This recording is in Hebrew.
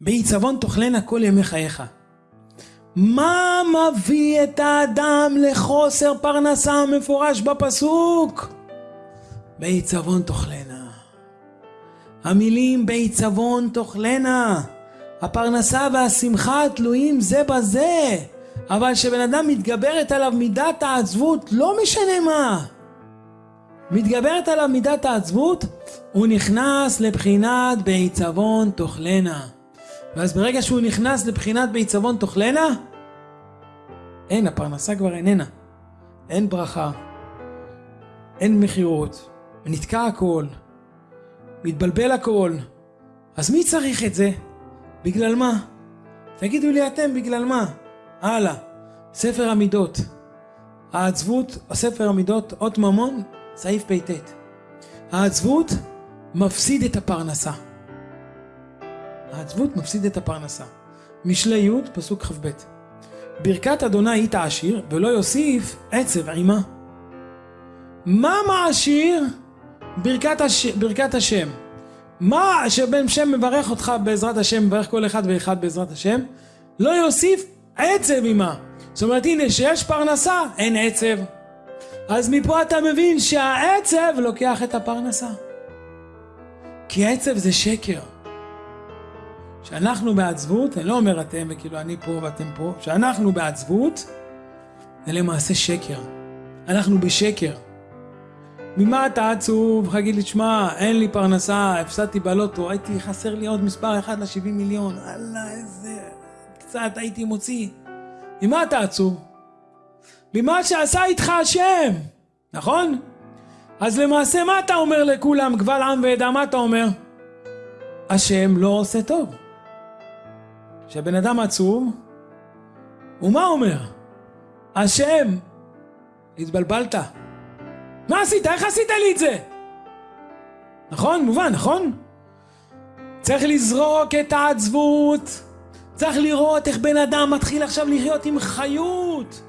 בעיצבון תאכלנה כל ימי חייך. מה מביא את האדם לחוסר פרנסה מפורש בפסוק? בעיצבון תאכלנה. המילים בעיצבון תאכלנה. הפרנסה והשמחה תלויים זה בזה. אבל כשבן אדם מתגברת עליו מידת העצבות, לא משנה מה. מתגברת עליו מידת העצבות, הוא נכנס לבחינת בעיצבון תאכלנה. ואז ברגע שהוא נכנס לבחינת בעיצבון תאכלנה, אין, הפרנסה כבר איננה. אין ברכה, אין מכירות, נתקע הכל, מתבלבל הכל. אז מי צריך את זה? בגלל מה? תגידו לי אתם, בגלל מה? הלאה, ספר המידות. העצבות, ספר המידות, אות ממון, סעיף פט. העצבות מפסיד את הפרנסה. העצבות מפסיד את הפרנסה. משלי י' פסוק כ"ב ברכת אדוני היית עשיר ולא יוסיף עצב עימה. מה מעשיר ברכת, הש... ברכת השם? מה שבן שם מברך אותך בעזרת השם, מברך כל אחד ואחד בעזרת השם, לא יוסיף עצב עימה. זאת אומרת הנה שיש פרנסה אין עצב. אז מפה אתה מבין שהעצב לוקח את הפרנסה. כי עצב זה שקר. שאנחנו בעצבות, אני לא אומר אתם וכאילו אני פה ואתם פה, שאנחנו בעצבות זה למעשה שקר. אנחנו בשקר. ממה אתה עצוב? להגיד לי, שמע, אין לי פרנסה, הפסדתי בלוטו, הייתי חסר לי עוד מספר אחד ל-70 מיליון, אללה איזה... קצת הייתי מוציא. ממה אתה עצוב? ממה שעשה איתך השם, נכון? אז למעשה מה אתה אומר לכולם, קבל עם ועדה, מה אתה אומר? השם לא עושה טוב. כשבן אדם עצוב, הוא מה אומר? השם, התבלבלת. מה עשית? איך עשית לי את זה? נכון? מובן, נכון? צריך לזרוק את העצבות. צריך לראות איך בן אדם מתחיל עכשיו לחיות עם חיות.